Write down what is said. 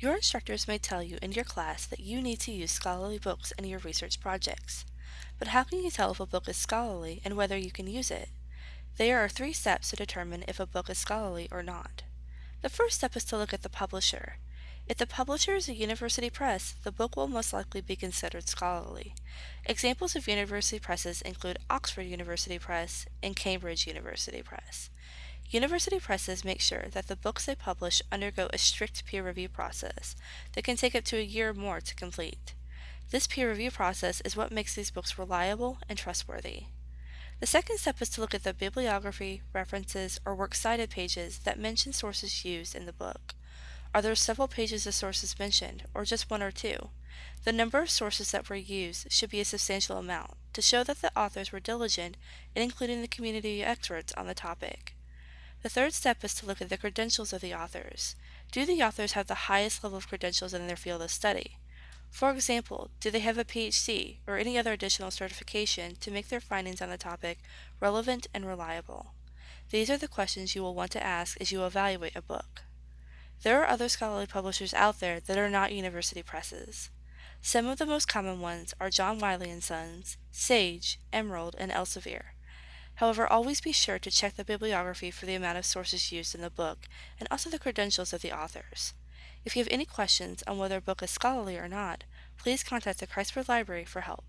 Your instructors may tell you in your class that you need to use scholarly books in your research projects. But how can you tell if a book is scholarly and whether you can use it? There are three steps to determine if a book is scholarly or not. The first step is to look at the publisher. If the publisher is a university press, the book will most likely be considered scholarly. Examples of university presses include Oxford University Press and Cambridge University Press. University presses make sure that the books they publish undergo a strict peer review process that can take up to a year or more to complete. This peer review process is what makes these books reliable and trustworthy. The second step is to look at the bibliography, references, or works cited pages that mention sources used in the book. Are there several pages of sources mentioned, or just one or two? The number of sources that were used should be a substantial amount to show that the authors were diligent in including the community experts on the topic. The third step is to look at the credentials of the authors. Do the authors have the highest level of credentials in their field of study? For example, do they have a PhD or any other additional certification to make their findings on the topic relevant and reliable? These are the questions you will want to ask as you evaluate a book. There are other scholarly publishers out there that are not university presses. Some of the most common ones are John Wiley & Sons, Sage, Emerald, and Elsevier. However, always be sure to check the bibliography for the amount of sources used in the book and also the credentials of the authors. If you have any questions on whether a book is scholarly or not, please contact the Kreitzberg Library for help.